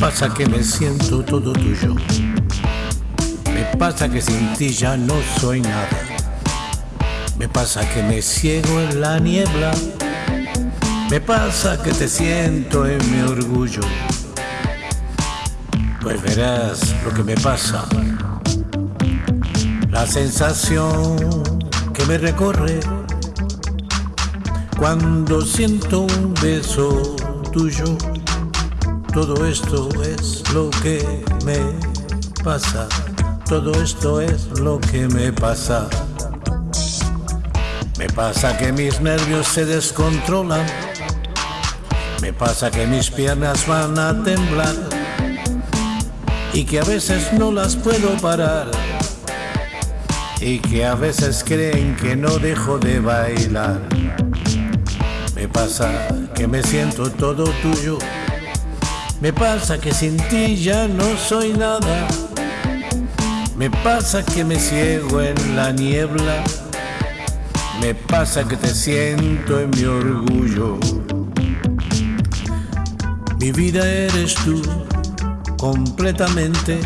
pasa que me siento todo tuyo. Me pasa que sin ti ya no soy nada. Me pasa que me ciego en la niebla. Me pasa que te siento en mi orgullo. Pues verás lo que me pasa. La sensación que me recorre cuando siento un beso tuyo. Todo esto es lo que me pasa. Todo esto es lo que me pasa. Me pasa que mis nervios se descontrolan. Me pasa que mis piernas van a temblar. Y que a veces no las puedo parar. Y que a veces creen que no dejo de bailar. Me pasa que me siento todo tuyo me pasa que sin ti ya no soy nada. Me pasa que me ciego en la niebla. Me pasa que te siento en mi orgullo. Mi vida eres tú completamente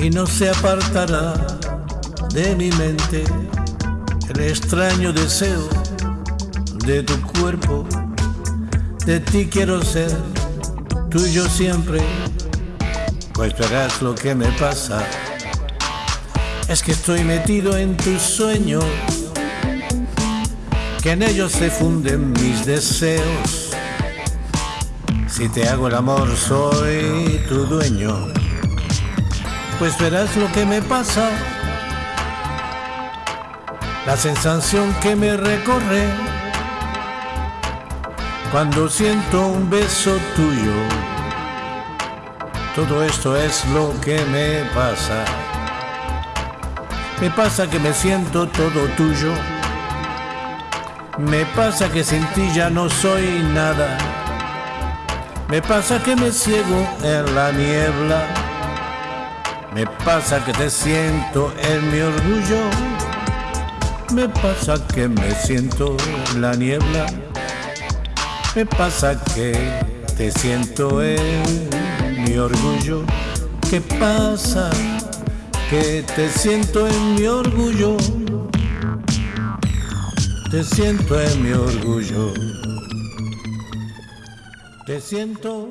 y no se apartará de mi mente el extraño deseo de tu cuerpo. De ti quiero ser tuyo siempre, pues verás lo que me pasa. Es que estoy metido en tus sueños, que en ellos se funden mis deseos. Si te hago el amor soy tu dueño, pues verás lo que me pasa. La sensación que me recorre cuando siento un beso tuyo. Todo esto es lo que me pasa. Me pasa que me siento todo tuyo. Me pasa que sin ti ya no soy nada. Me pasa que me ciego en la niebla. Me pasa que te siento en mi orgullo. Me pasa que me siento en la niebla. Me pasa que te siento en mi orgullo. ¿Qué pasa? Que te siento en mi orgullo. Te siento en mi orgullo. Te siento